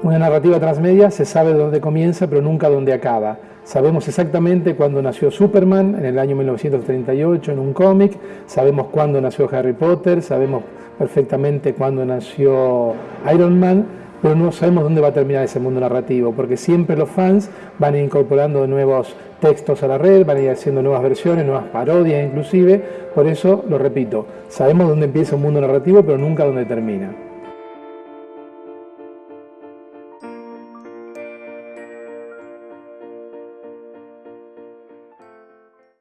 Una narrativa transmedia se sabe dónde comienza, pero nunca dónde acaba. Sabemos exactamente cuándo nació Superman, en el año 1938, en un cómic. Sabemos cuándo nació Harry Potter, sabemos perfectamente cuándo nació Iron Man, pero no sabemos dónde va a terminar ese mundo narrativo, porque siempre los fans van incorporando nuevos textos a la red, van a ir haciendo nuevas versiones, nuevas parodias inclusive. Por eso, lo repito, sabemos dónde empieza un mundo narrativo, pero nunca dónde termina.